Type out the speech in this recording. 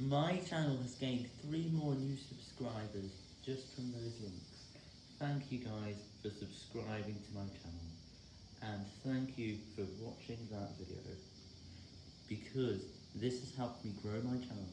My channel has gained three more new subscribers just from those links. Thank you guys for subscribing to my channel, and thank you for watching that video, because this has helped me grow my channel.